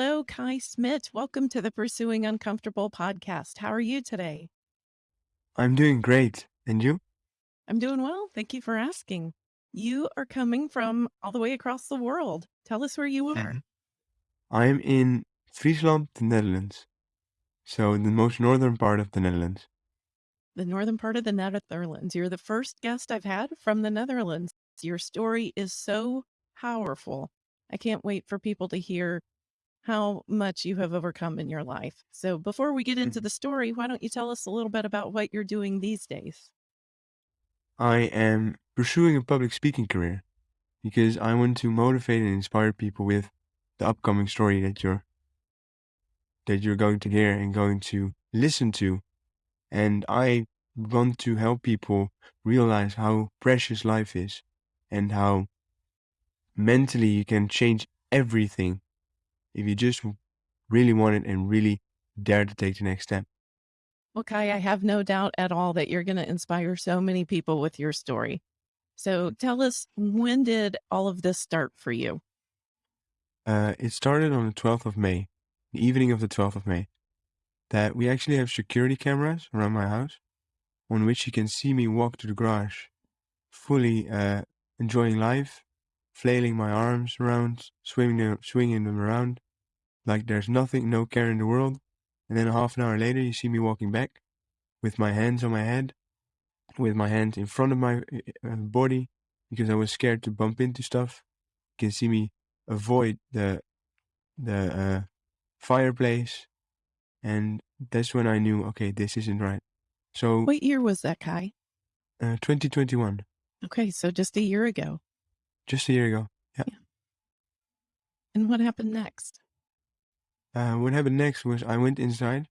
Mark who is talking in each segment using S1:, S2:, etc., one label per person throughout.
S1: Hello, Kai Smith. Welcome to the Pursuing Uncomfortable podcast. How are you today?
S2: I'm doing great. And you?
S1: I'm doing well. Thank you for asking. You are coming from all the way across the world. Tell us where you are.
S2: I'm in Friesland, the Netherlands. So, the most northern part of the Netherlands.
S1: The northern part of the Netherlands. You're the first guest I've had from the Netherlands. Your story is so powerful. I can't wait for people to hear how much you have overcome in your life. So, before we get into
S2: Mhm.
S1: the story, why don't you tell us a little bit about what you're doing these days?
S2: I am pursuing a public speaking career because I want to motivate and inspire people with the upcoming story that you're that you're going to hear and going to listen to. And I want to help people realize how precious life is and how mentally you can change everything if you just really want it and really dare to take the next step.
S1: Well, Kai, I have no doubt at all that you're going to inspire so many people with your story. So, tell us when did all of this start for you?
S2: Uh, it started on the 12th of May, the evening of the 12th of May, that we actually have security cameras around my house on which you can see me walk to the garage, fully uh, enjoying life, flailing my arms around, swinging them, swinging them around like there's nothing, no care in the world. And then half an hour later, you see me walking back with my hands on my head, with my hands in front of my uh, body because I was scared to bump into stuff. You can see me avoid the the uh, fireplace, and that's when I knew, okay, this isn't right. So,
S1: What year was that, Kai?
S2: uh, 2021,
S1: Okay, so just a year ago.
S2: Just a year ago. Yeah.
S1: And what happened next?
S2: Uh, what happened next was I went inside.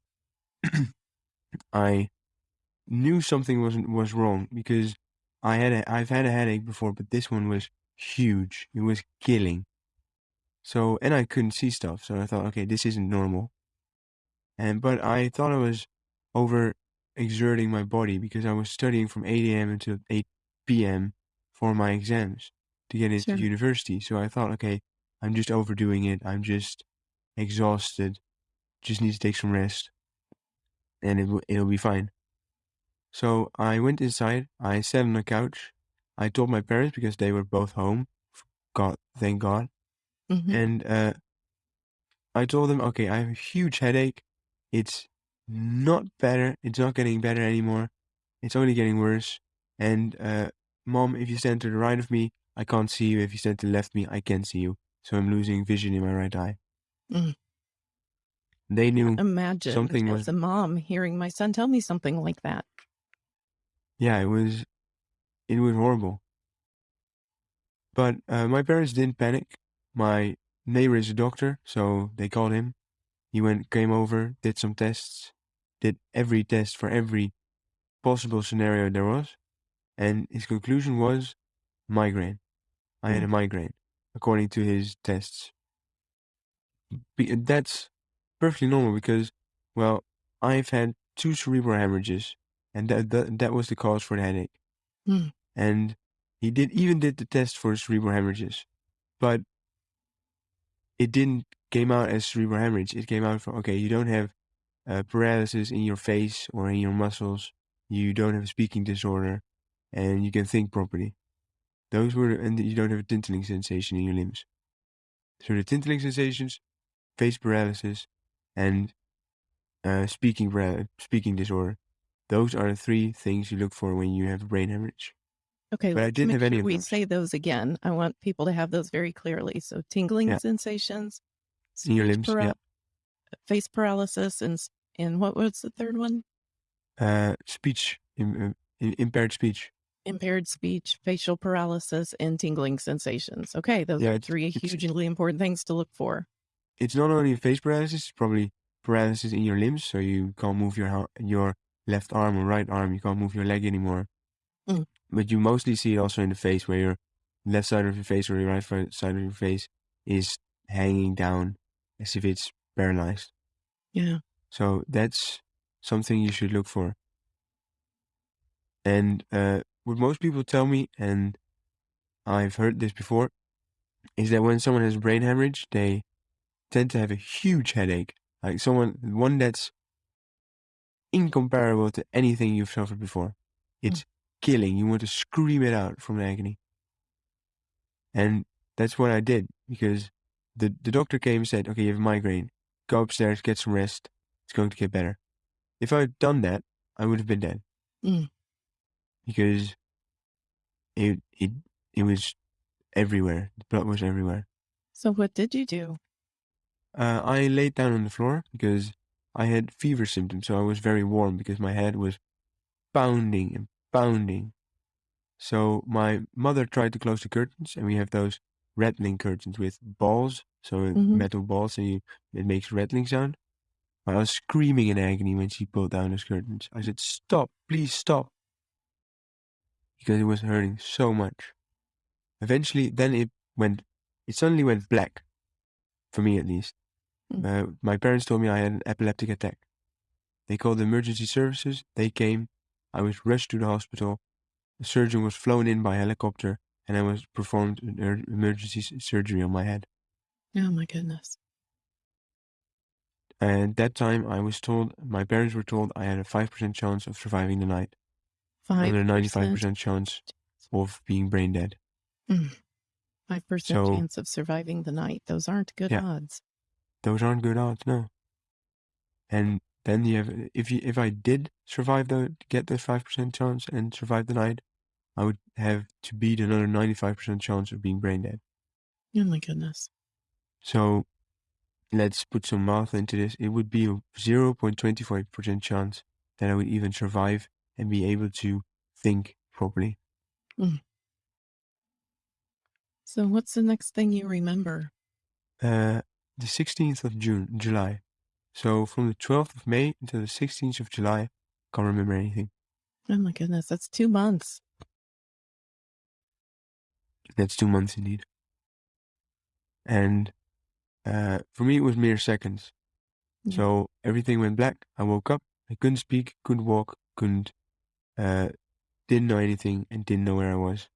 S2: I knew something wasn't was wrong because I had a I've had a headache before, but this one was huge. It was killing. So and I couldn't see stuff, so I thought, okay, this isn't normal. And but I thought I was over exerting my body because I was studying from 8 a.m. until 8 p.m. for my exams to get into
S1: Sure.
S2: university. So I thought, okay, I'm just overdoing it. I'm just exhausted. Just need to take some rest, and it w- it'll be fine. So I went inside. I sat on the couch. I told my parents because they were both home. God, thank God.
S1: Mhm.
S2: And uh, I told them, okay, I have a huge headache. It's not better. It's not getting better anymore. It's only getting worse. And uh, mom, if you stand to the right of me, I can't see you. If you stand to the left me, I can see you. So I'm losing vision in my right eye.
S1: Mm.
S2: They knew,
S1: Imagine
S2: something
S1: as
S2: was-
S1: a mom hearing my son tell me something like that.
S2: yeah, it was, it was horrible. But uh, my parents didn't panic. My neighbor is a doctor, so they called him. He went, came over, did some tests, did every test for every possible scenario there was, and his conclusion was migraine. I had a migraine, according to his tests. Be- That's perfectly normal because, well, I've had two cerebral hemorrhages, and that that, that was the cause for the headache.
S1: Hmm.
S2: And he did even did the test for cerebral hemorrhages, but it didn't came out as cerebral hemorrhage. It came out from okay, you don't have uh, paralysis in your face or in your muscles. You don't have a speaking disorder, and you can think properly. Those were, and you don't have a tingling sensation in your limbs. So the tingling sensations, face paralysis, and uh, speaking para- speaking disorder. Those are the three things you look for when you have a brain hemorrhage.
S1: Okay,
S2: But I didn't have any
S1: sure we
S2: those.
S1: say those again. I want people to have those very clearly. So tingling
S2: Yeah.
S1: sensations,
S2: In your limbs,
S1: para-
S2: yeah.
S1: face paralysis, and and what was the third one?
S2: Uh, speech, im- impaired speech.
S1: Impaired speech, facial paralysis, and tingling sensations. Okay, those
S2: Yeah,
S1: are three hugely important things to look for.
S2: It's not only face paralysis; it's probably paralysis in your limbs, so you can't move your your left arm or right arm. You can't move your leg anymore.
S1: Mm.
S2: But you mostly see it also in the face, where your left side of your face or your right side of your face is hanging down as if it's paralyzed.
S1: Yeah.
S2: So that's something you should look for. And uh, what most people tell me, and I've heard this before, is that when someone has brain hemorrhage, they tend to have a huge headache. Like someone, one that's incomparable to anything you've suffered before. It's killing. You want to scream it out from agony. And that's what I did because the, the doctor came and said, okay, you have a migraine. Go upstairs, get some rest. It's going to get better. If I had done that, I would have been dead.
S1: Mm.
S2: Because it, it, it was everywhere. The blood was everywhere.
S1: So what did you do?
S2: Uh, I laid down on the floor because I had fever symptoms, so I was very warm because my head was pounding and pounding. So my mother tried to close the curtains, and we have those rattling curtains with balls, so
S1: Mhm.
S2: metal balls, and you, it makes rattling sound. I was screaming in agony when she pulled down those curtains. I said, "Stop, please stop," because it was hurting so much. Eventually, then it went. It suddenly went black, for me at least.
S1: Mm.
S2: Uh, my parents told me I had an epileptic attack. They called the emergency services. They came. I was rushed to the hospital. The surgeon was flown in by helicopter, and I was performed an er- emergency surgery on my head.
S1: Oh my goodness.
S2: And that time, I was told, my parents were told I had a 5% chance of surviving the night,
S1: Five
S2: and a 95% chance of being brain dead. Mm.
S1: Five percent
S2: So-
S1: chance of surviving the night. Those aren't good
S2: Yeah.
S1: odds.
S2: Those aren't good odds, no. And then you have, if you, if I did survive the, get the 5% chance and survive the night, I would have to beat another 95% chance of being brain dead.
S1: Oh my goodness.
S2: So let's put some math into this. It would be a 0.25% chance that I would even survive and be able to think properly.
S1: So what's the next thing you remember?
S2: Uh, the 16th of June, July. So from the 12th of May until the 16th of July, can't remember anything.
S1: Oh my goodness, that's two months.
S2: That's two months indeed. And uh, for me, it was mere seconds.
S1: Yeah.
S2: So everything went black. I woke up. I couldn't speak, couldn't walk, couldn't, uh, didn't know anything, and didn't know where I was.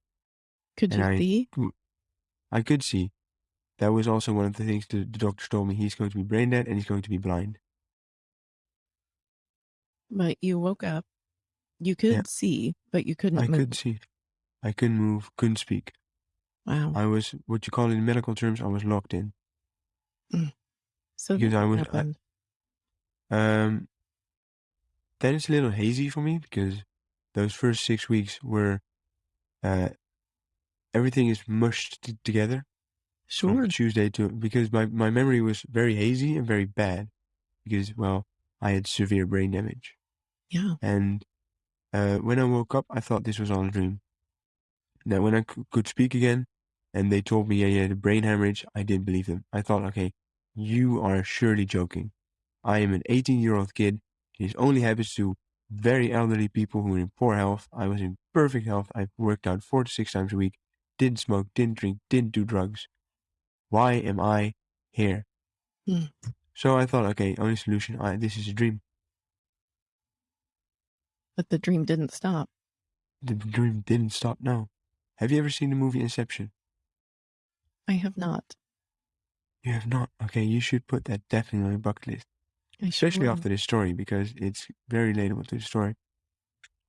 S1: Could
S2: and
S1: you
S2: I-
S1: see?
S2: I could see. That was also one of the things the, the doctors told me. He's going to be brain dead and he's going to be blind.
S1: But you woke up. You could
S2: Yeah.
S1: see, but you couldn't
S2: I
S1: move.
S2: could see. I couldn't move, couldn't speak.
S1: Wow.
S2: I was, what you call in medical terms, I was locked in.
S1: so
S2: because I was- I- Um, then it's a little hazy for me because those first six weeks were, uh, everything is mushed t- together
S1: sure.
S2: Tuesday to because my, my memory was very hazy and very bad because well I had severe brain damage
S1: Yeah.
S2: and uh, when I woke up I thought this was all a dream. Now when I c- could speak again and they told me I had a brain hemorrhage I didn't believe them. I thought okay you are surely joking. I am an 18 year old kid. This only happens to very elderly people who were in poor health. I was in perfect health. I worked out four to six times a week. Didn't smoke, didn't drink, didn't do drugs. Why am I here?
S1: Hmm.
S2: So I thought, okay, only solution. I, this is a dream.
S1: But the dream didn't stop.
S2: The dream didn't stop. No. Have you ever seen the movie Inception?
S1: I have not.
S2: You have not. Okay, you should put that definitely on your bucket list. Especially after this story because it's very relatable to the story.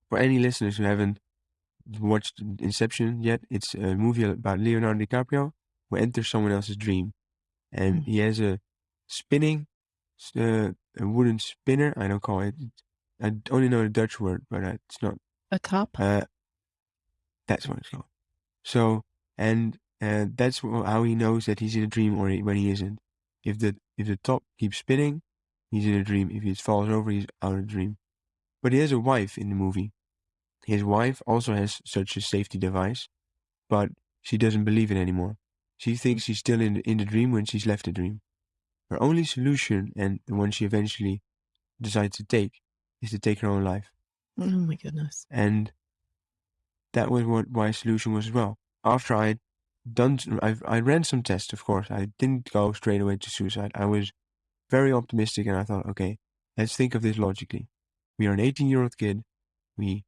S2: For any listeners who haven't watched Inception yet, it's a movie about Leonardo DiCaprio who enters someone else's dream, and
S1: Mm.
S2: he has a spinning, uh, a wooden spinner. I don't call it. I only know the Dutch word, but uh, it's not.
S1: a top.
S2: Uh, that's what it's called. So, and uh, that's how he knows that he's in a dream or when he isn't. If the if the top keeps spinning, he's in a dream. If he falls over, he's out of the dream. But he has a wife in the movie. His wife also has such a safety device, but she doesn't believe it anymore. She thinks she's still in the, in the dream when she's left the dream. Her only solution, and the one she eventually decides to take, is to take her own life
S1: oh my goodness.
S2: and that was what my solution was as well. After I'd done, I, I ran some tests, of course. I didn't go straight away to suicide. I was very optimistic, and I thought, okay, let's think of this logically. We are an 18 year old kid. We,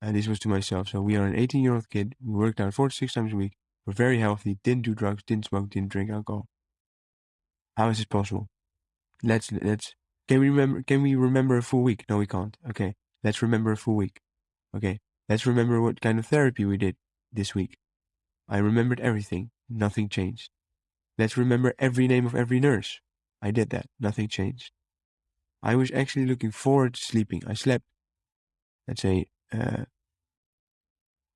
S2: and this was to myself. So we are an 18 year old kid. We worked out four to six times a week. We're very healthy. Didn't do drugs. Didn't smoke. Didn't drink alcohol. How is this possible? Let's let's can we remember can we remember a full week? No, we can't. Okay. Let's remember a full week. Okay. Let's remember what kind of therapy we did this week. I remembered everything. Nothing changed. Let's remember every name of every nurse. I did that. Nothing changed. I was actually looking forward to sleeping. I slept, let's say, uh,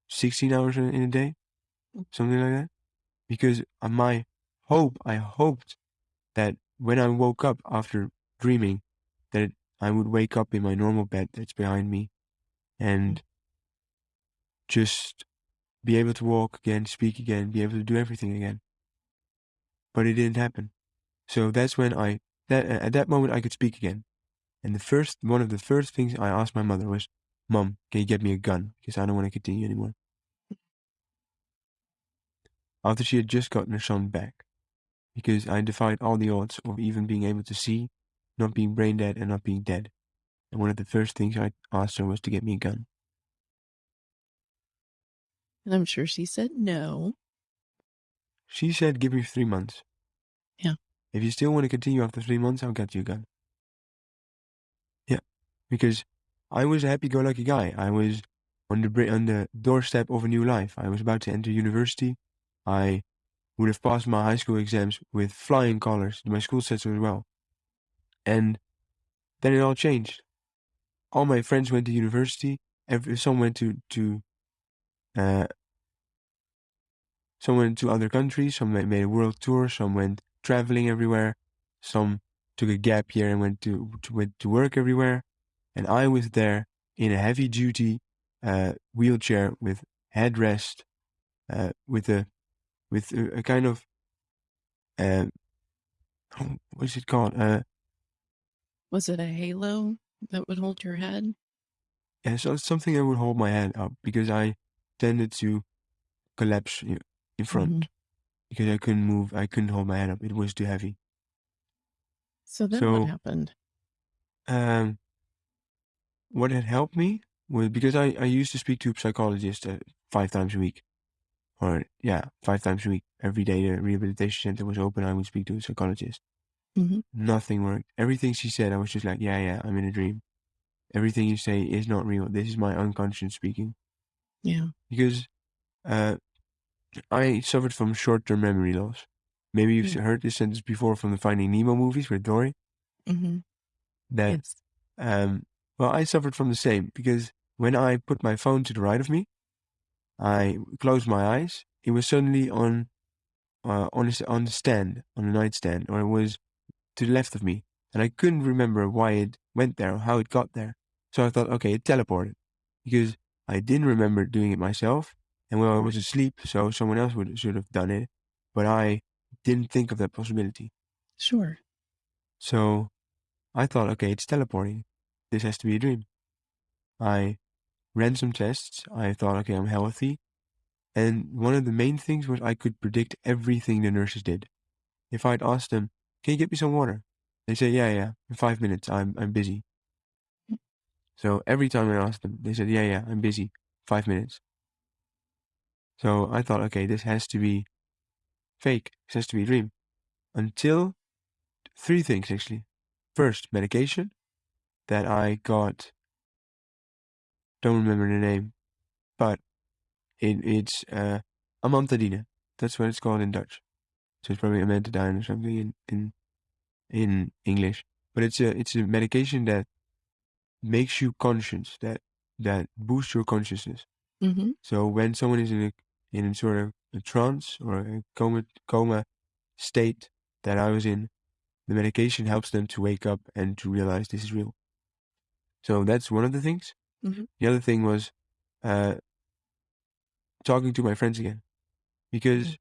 S2: 16 hours in a day, something like that. Because my hope, I hoped that when I woke up after dreaming, that I would wake up in my normal bed that's behind me and just be able to walk again, speak again, be able to do everything again. But it didn't happen. So that's when I, that at that moment I could speak again. And the first, one of the first things I asked my mother was, Mom, can you get me a gun? Because I don't want to continue anymore. After she had just gotten her son back. Because I defied all the odds of even being able to see, not being brain dead, and not being dead. And one of the first things I asked her was to get me a gun.
S1: And I'm sure she said no.
S2: She said, give me three months.
S1: Yeah.
S2: If you still want to continue after three months, I'll get you again. Yeah. Because I was a happy-go-lucky guy. I was on the, on the doorstep of a new life. I was about to enter university. I would have passed my high school exams with flying colors. My school so as well. And then it all changed. All my friends went to university. Every, some went to, to uh, some went to other countries, some made a world tour, some went traveling everywhere, some took a gap year and went to, to went to work everywhere, and I was there in a heavy duty uh, wheelchair with headrest, uh, with a with a, a kind of uh, what is it called? Uh,
S1: was it a halo that would hold your head?
S2: Yeah, so it's something that would hold my head up because I tended to collapse in front mm-hmm. Because I couldn't move. I couldn't hold my head up. It was too heavy.
S1: So then so, what happened?
S2: Um, what had helped me was because I, I used to speak to a psychologist uh, five times a week. Or, yeah, five times a week. Every day the rehabilitation center was open, I would speak to a psychologist.
S1: Mm-hmm.
S2: Nothing worked. Everything she said, I was just like, yeah, yeah, I'm in a dream. Everything you say is not real. This is my unconscious speaking.
S1: Yeah.
S2: Because uh, I suffered from short-term memory loss. Maybe you've
S1: Mm.
S2: heard this sentence before from the Finding Nemo movies with Dory.
S1: Mm-hmm.
S2: That,
S1: Yes.
S2: um, well, I suffered from the same because when I put my phone to the right of me, I closed my eyes. It was suddenly on, uh, on the, on the stand, on the nightstand, or it was to the left of me, and I couldn't remember why it went there or how it got there. So I thought, okay, it teleported because I didn't remember doing it myself, and well, I was asleep, so someone else would should have done it, but I didn't think of that possibility.
S1: Sure.
S2: So I thought, okay, it's teleporting. This has to be a dream. I ran some tests. I thought, okay, I'm healthy. And one of the main things was I could predict everything the nurses did. If I'd asked them, can you get me some water? They say, yeah, yeah, in five minutes, I'm, I'm busy.
S1: Mm.
S2: So every time I asked them, they said, yeah, yeah, I'm busy, five minutes. So I thought, okay, this has to be fake. This has to be a dream. Until three things actually. First, medication that I got. Don't remember the name, but it, it's uh, amantadine. That's what it's called in Dutch. So it's probably amantadine or something in, in in English. But it's a it's a medication that makes you conscious, that that boosts your consciousness.
S1: Mm-hmm.
S2: So when someone is in a in sort of a trance or a coma, coma state that I was in, the medication helps them to wake up and to realize this is real. So that's one of the things.
S1: Mm-hmm.
S2: The other thing was uh, talking to my friends again, because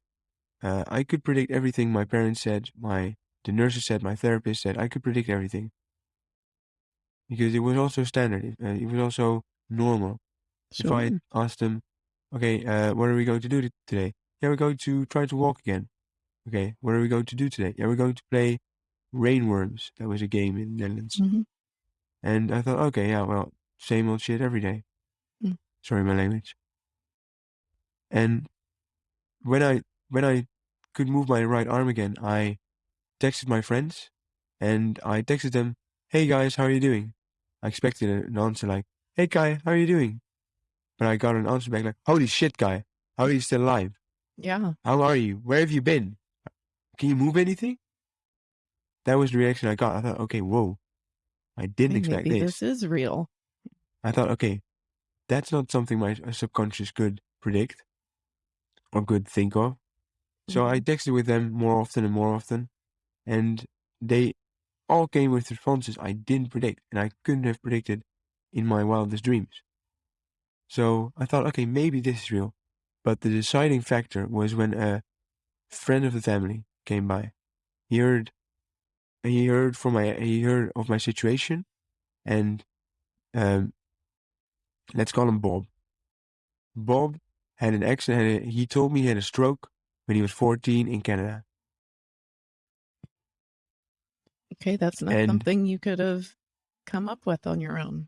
S2: mm-hmm. uh, I could predict everything my parents said, my the nurses said, my therapist said. I could predict everything because it was also standard. It, uh, it was also normal.
S1: Sure.
S2: If I asked them, Okay, uh, what are we going to do today? Yeah, we're going to try to walk again. Okay, what are we going to do today? Yeah, we're going to play Rainworms. That was a game in the Netherlands.
S1: Mm-hmm.
S2: And I thought, okay, yeah, well, same old shit every day.
S1: Mm.
S2: Sorry, my language. And when I when I could move my right arm again, I texted my friends and I texted them, Hey guys, how are you doing? I expected an answer like, Hey guy, how are you doing? But I got an answer back like, Holy shit, guy, how are you still alive?
S1: Yeah.
S2: How are you? Where have you been? Can you move anything? That was the reaction I got. I thought, okay, whoa. I didn't
S1: Hey,
S2: expect this.
S1: this is real.
S2: I thought, okay, that's not something my subconscious could predict or could think of. So I
S1: Mhm.
S2: texted with them more often and more often, and they all came with responses I didn't predict, and I couldn't have predicted in my wildest dreams. So I thought, okay, maybe this is real. But the deciding factor was when a friend of the family came by. He heard he heard from my he heard of my situation and um let's call him Bob. Bob had an accident he told me he had a stroke when he was 14 in Canada.
S1: Okay, that's not
S2: And
S1: something you could have come up with on your own.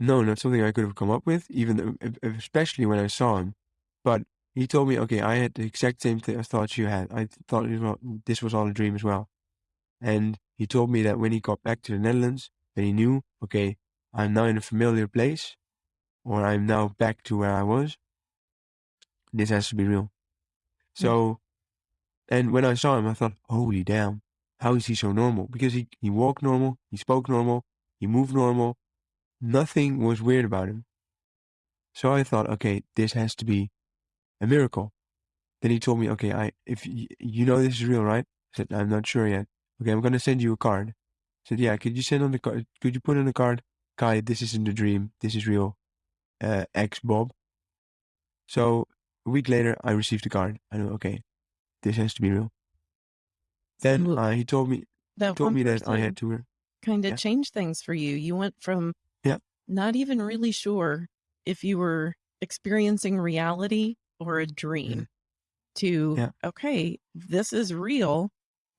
S2: No, not something I could have come up with, even though, especially when I saw him. But he told me, okay, I had the exact same th- thoughts you had. I thought it was, this was all a dream as well. And he told me that when he got back to the Netherlands, that he knew, okay, I'm now in a familiar place, or I'm now back to where I was. This has to be real. So, mm. and when I saw him, I thought, holy damn, how is he so normal? Because he, he walked normal, he spoke normal, he moved normal, nothing was weird about him. So I thought, okay, this has to be a miracle. Then he told me, okay, I if y- you know this is real, right? I said, I'm not sure yet. Okay, I'm gonna send you a card. I said, yeah, could you send on the card? Could you put on the card, Kai? This isn't a dream. This is real. Uh, ex Bob. So a week later, I received the card. I know, okay, this has to be real. Then uh, he told me
S1: That
S2: told me that I had to.
S1: kind of
S2: Yeah.
S1: changed things for you. You went from. Not even really sure if you were experiencing reality or a dream to,
S2: Yeah.
S1: okay, this is real.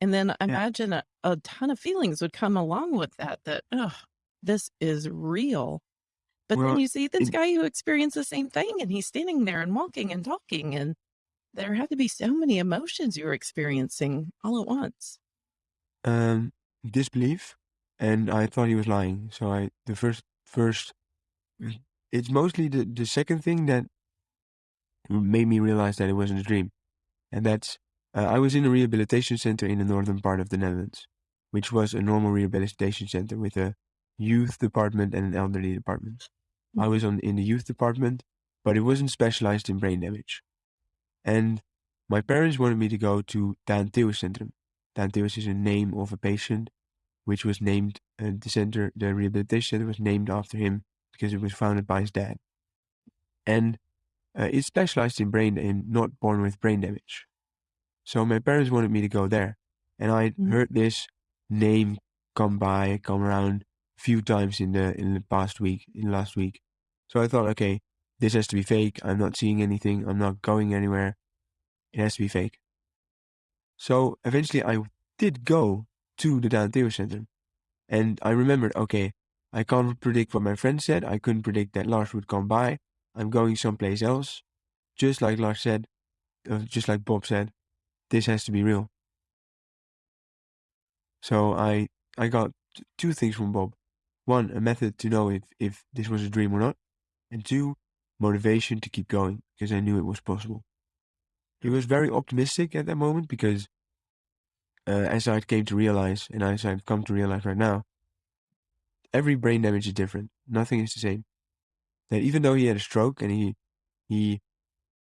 S1: And then imagine a, a ton of feelings would come along with that, that, oh, this is real. But then you see this
S2: it-
S1: guy who experienced the same thing and he's standing there and walking and talking. And there had to be so many emotions you were experiencing all at once.
S2: um, disbelief, and I thought he was lying. So I the first first, it's mostly the the second thing that made me realize that it wasn't a dream, and that's uh, I was in a rehabilitation center in the northern part of the Netherlands, which was a normal rehabilitation center with a youth department and an elderly department. I was on in the youth department, but it wasn't specialized in brain damage, and my parents wanted me to go to Daan Theeuwes Centrum. Daan Theeuwes is a name of a patient, which was named uh, the center, the rehabilitation center was named after him because it was founded by his dad, and uh, it's specialized in brain in not born with brain damage. So my parents wanted me to go there, and I
S1: Mhm.
S2: heard this name come by, come around a few times in the in the past week, in last week. So I thought, okay, this has to be fake. I'm not seeing anything. I'm not going anywhere. It has to be fake. So eventually, I did go to the Center, and I remembered, okay, I can't predict what my friend said. I couldn't predict that Lars would come by. I'm going someplace else. Just like Lars said, uh, just like Bob said, this has to be real. So I I got two things from Bob. One, a method to know if, if this was a dream or not. And two, motivation to keep going because I knew it was possible. He was very optimistic at that moment because uh, as I came to realize, and as I've come to realize right now, every brain damage is different. Nothing is the same. That even though he had a stroke and he he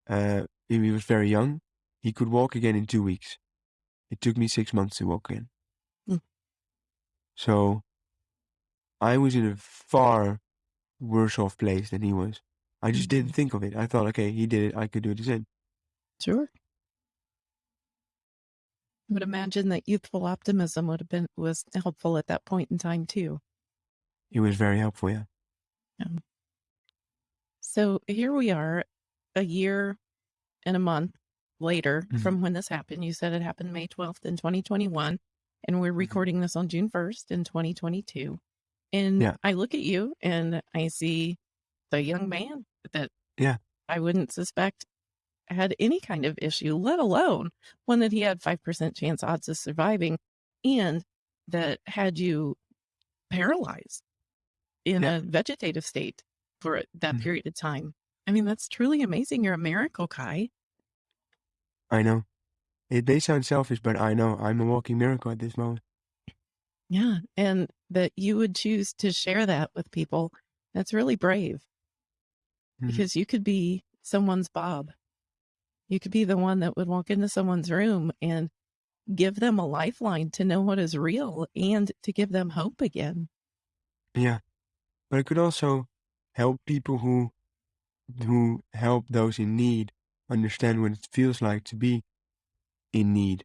S2: uh, he was very young, he could walk again in two weeks. It took me six months to walk again.
S1: Mm.
S2: So I was in a far worse off place than he was. I just didn't think of it. I thought, okay, he did it. I could do it the same.
S1: Sure. I would imagine that youthful optimism would have been was helpful at that point in time too.
S2: It was very helpful. Yeah.
S1: So here we are, a year and a month later
S2: Mhm.
S1: from when this happened. You said it happened May 12th in 2021, and we're recording this on June 1st in 2022. And
S2: Yeah.
S1: I look at you and I see the young man that
S2: Yeah.
S1: I wouldn't suspect had any kind of issue, let alone one that he had 5% chance odds of surviving. and that had you paralyzed in
S2: Yeah.
S1: a vegetative state for that
S2: Mhm.
S1: period of time. I mean, that's truly amazing. You're a miracle, Kai.
S2: I know. It may sound selfish, but I know I'm a walking miracle at this moment.
S1: Yeah, and that you would choose to share that with people, that's really brave.
S2: Mhm.
S1: Because you could be someone's Bob. You could be the one that would walk into someone's room and give them a lifeline to know what is real and to give them hope again.
S2: Yeah. But it could also help people who who help those in need understand what it feels like to be in need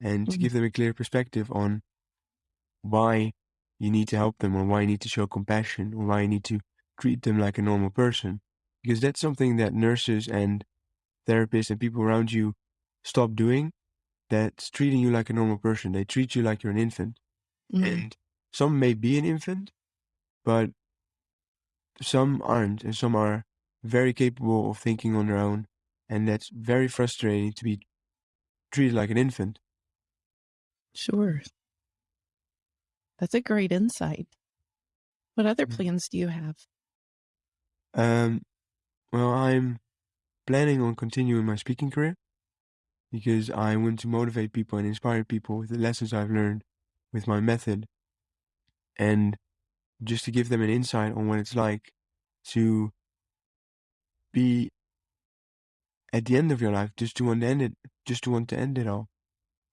S2: and to
S1: Mhm.
S2: give them a clear perspective on why you need to help them or why you need to show compassion or why you need to treat them like a normal person. Because that's something that nurses and therapists and people around you stop doing. That's treating you like a normal person. They treat you like you're an infant.
S1: Mhm.
S2: And some may be an infant, but some aren't, and some are very capable of thinking on their own. And that's very frustrating to be treated like an infant.
S1: Sure. That's a great insight. What other plans do you have?
S2: Um, well, I'm planning on continuing my speaking career because I want to motivate people and inspire people with the lessons I've learned with my method and just to give them an insight on what it's like to be at the end of your life, just to want to end it, just to want to end it all,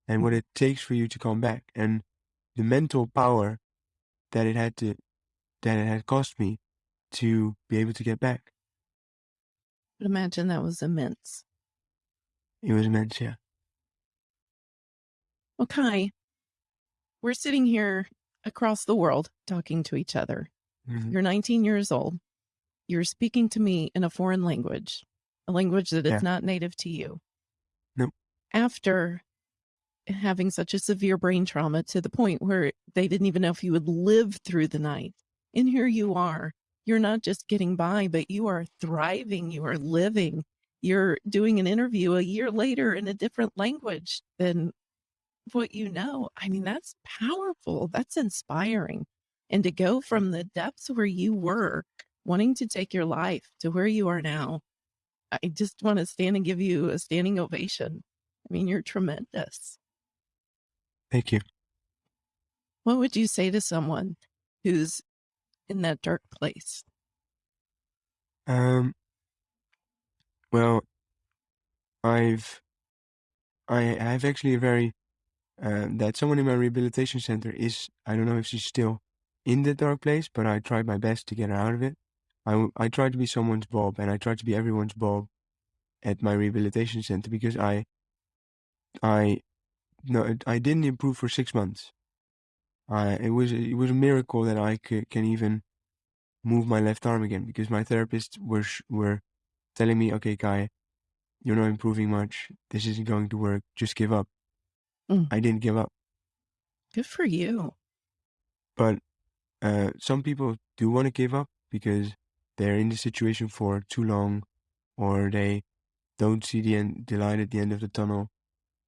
S2: and what it takes for you to come back, and the mental power that it had to, that it had cost me to be able to get back.
S1: Imagine that was immense.
S2: It was immense, yeah.
S1: Okay. We're sitting here across the world talking to each other.
S2: Mhm.
S1: You're 19 years old. You're speaking to me in a foreign language, a language that is
S2: Yeah.
S1: not native to you.
S2: Nope.
S1: After having such a severe brain trauma to the point where they didn't even know if you would live through the night. And here you are. You're not just getting by, but you are thriving. You are living. You're doing an interview a year later in a different language than what you know. I mean, that's powerful. That's inspiring. And to go from the depths where you were wanting to take your life to where you are now, I just want to stand and give you a standing ovation. I mean, you're tremendous.
S2: Thank you.
S1: What would you say to someone who's in that dark place?
S2: Um, well, I've, I I have actually a very, uh, that someone in my rehabilitation center is, I don't know if she's still in the dark place, but I tried my best to get her out of it. I, I tried to be someone's Bob and I tried to be everyone's Bob at my rehabilitation center because I, I, no, I didn't improve for six months. I, it was, it was a miracle that I could, can even move my left arm again because my therapists were, sh- were telling me, okay, Kai, you're not improving much. This isn't going to work. Just give up.
S1: Mm.
S2: I didn't give up.
S1: Good for you.
S2: But uh, some people do want to give up because they're in the situation for too long or they don't see the end, the light at the end of the tunnel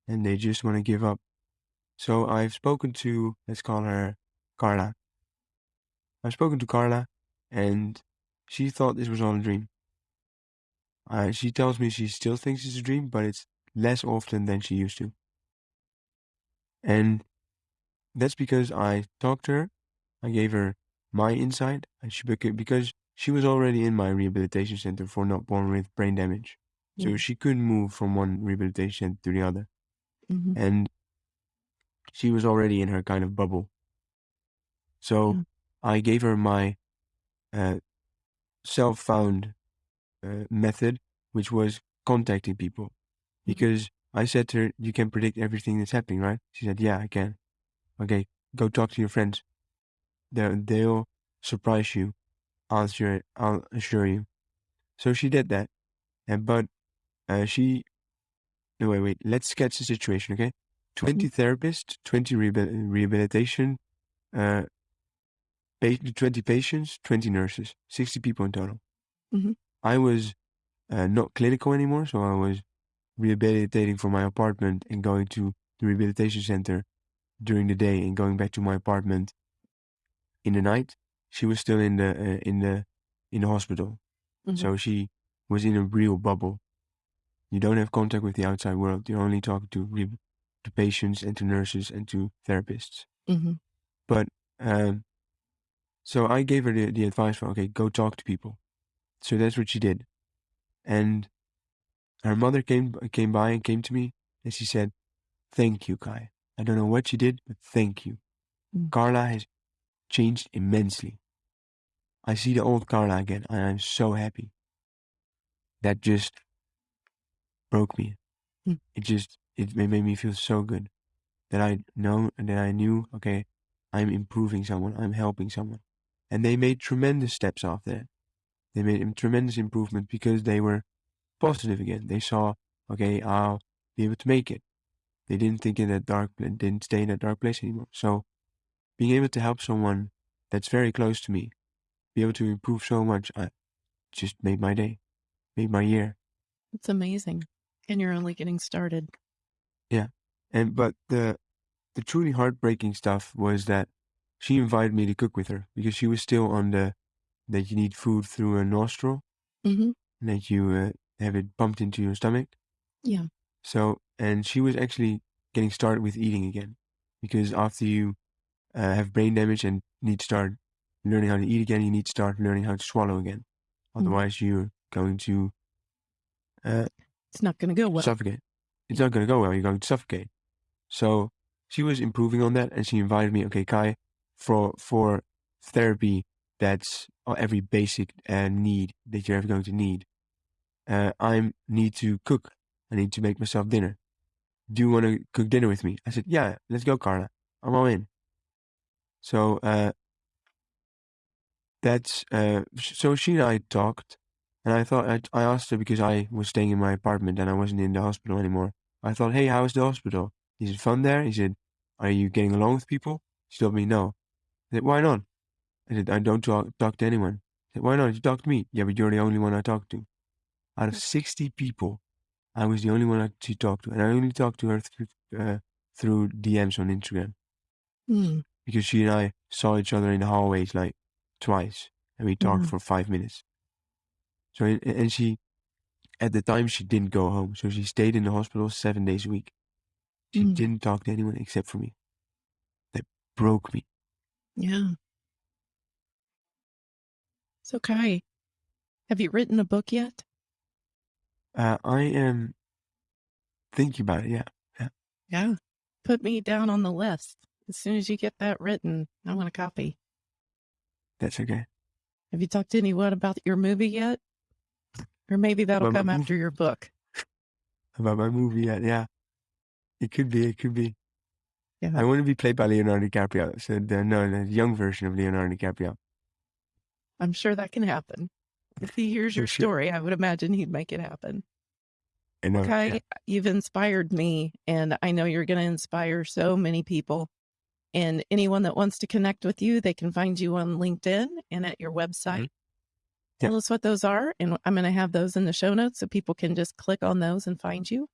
S2: and they just want to give up. So I've spoken to, let's call her Carla. I've spoken to Carla and she thought this was all a dream. Uh, she tells me she still thinks it's a dream, but it's less often than she used to. And that's because I talked to her, I gave her my insight, and she beca- because she was already in my rehabilitation center for not born with brain damage. So
S1: Mm.
S2: she couldn't move from one rehabilitation to the other.
S1: Mhm.
S2: And she was already in her kind of bubble. So
S1: Yeah.
S2: I gave her my uh, self found uh, method, which was contacting people. Because I said to her, You can predict everything that's happening, right? She said, Yeah, I can. Okay, go talk to your friends. They'll, they'll surprise you. I'll assure, I'll assure you. So she did that. And but uh, she no wait wait let's sketch the situation okay 20 therapists 20 rehabilitation uh 20 patients 20 nurses 60 people in total
S1: Mhm.
S2: i was uh, not clinical anymore so i was rehabilitating from my apartment and going to the rehabilitation center during the day and going back to my apartment in the night, she was still in the uh, in the in the hospital.
S1: Mhm.
S2: So she was in a real bubble. You don't have contact with the outside world. You're only talking to re- to patients and to nurses and to therapists.
S1: Mhm.
S2: But um, so I gave her the, the advice for okay, go talk to people. So that's what she did, and her mother came came by and came to me and she said, "Thank you, Kai. I don't know what she did, but thank you.
S1: Mm.
S2: Carla has changed immensely. I see the old Carla again, and I'm so happy." That just broke me.
S1: Mm.
S2: It just it made me feel so good that I know that I knew okay, I'm improving someone, I'm helping someone, and they made tremendous steps off that. They made tremendous improvement because they were positive again. They saw okay, I'll be able to make it. They didn't think in that dark, didn't stay in that dark place anymore. So, being able to help someone that's very close to me, be able to improve so much, I just made my day, made my year.
S1: It's amazing. And you're only getting started.
S2: And but the the truly heartbreaking stuff was that she invited me to cook with her because she was still on the that you need food through a nostril
S1: Mhm.
S2: and that you uh, have it pumped into your stomach.
S1: Yeah.
S2: So and she was actually getting started with eating again because after you uh, have brain damage and need to start learning how to eat again, you need to start learning how to swallow again. Otherwise, you're going to uh,
S1: It's not going to go well.
S2: suffocate. It's not going to go well. You're going to suffocate. So she was improving on that, and she invited me. Okay, Kai, for for therapy, that's uh, every basic uh, need that you're ever going to need. Uh, I need to cook. I need to make myself dinner. Do you want to cook dinner with me? I said, Yeah, let's go, Carla. I'm all in. So uh, that's uh, so she and I talked, and I thought I, I asked her because I was staying in my apartment and I wasn't in the hospital anymore. I thought, hey, how's the hospital? Is it fun there? He said, are you getting along with people? She told me no. I said, why not? I said, I don't talk, talk to anyone. I said, why not? You talk to me. Yeah, but you're the only one I talk to. Out of 60 people, I was the only one I, she talked to. And I only talked to her through, uh, through DMs on Instagram
S1: Hmm.
S2: because she and I saw each other in the hallways like twice and we talked
S1: Mhm.
S2: for five minutes. So, and she, at the time, she didn't go home. So she stayed in the hospital seven days a week. She
S1: Mm.
S2: didn't talk to anyone except for me. That broke me.
S1: Yeah. So, Kai, have you written a book yet?
S2: Uh, I am thinking about it. Yeah.
S1: Yeah. Put me down on the list. As soon as you get that written, I want a copy.
S2: That's okay.
S1: Have you talked to anyone about your movie yet? Or maybe that'll
S2: my
S1: come after your book.
S2: About my movie. Yeah. Yeah. It could be. It could be.
S1: Yeah.
S2: I want to be played by Leonardo DiCaprio. So the, no, the young version of Leonardo DiCaprio.
S1: I'm sure that can happen. If he hears your
S2: sure.
S1: story, I would imagine he'd make it happen.
S2: I know.
S1: Kai,
S2: yeah.
S1: you've inspired me, and I know you're going to inspire so many people. And anyone that wants to connect with you, they can find you on LinkedIn and at your mm-hmm. website.
S2: Yeah.
S1: Tell us what those are, and I'm going to have those in the show notes so people can just click on those and find you.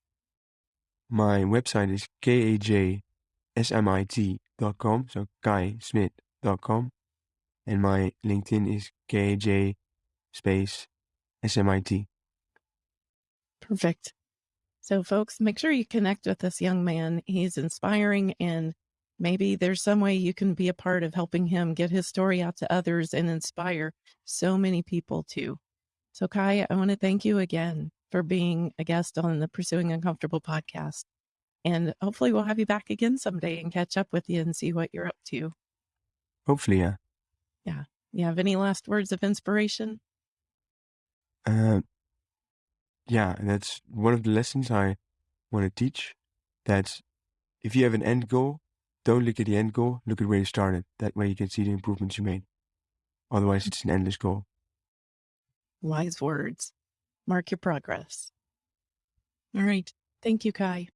S2: My website is kajsmit.com, so kaismith.com. And my LinkedIn is kaj space smit.
S1: Perfect. So, folks, make sure you connect with this young man. He's inspiring, and maybe there's some way you can be a part of helping him get his story out to others and inspire so many people too. So, Kai, I want to thank you again for being a guest on the Pursuing Uncomfortable podcast. And hopefully, we'll have you back again someday and catch up with you and see what you're up to.
S2: Hopefully, yeah. Yeah.
S1: You have any last words of inspiration?
S2: Uh, yeah, that's one of the lessons I want to teach. that if you have an end goal, don't look at the end goal, look at where you started. That way you can see the improvements you made. Otherwise, it's an endless goal.
S1: Wise words. Mark your progress. All right. Thank you, Kai.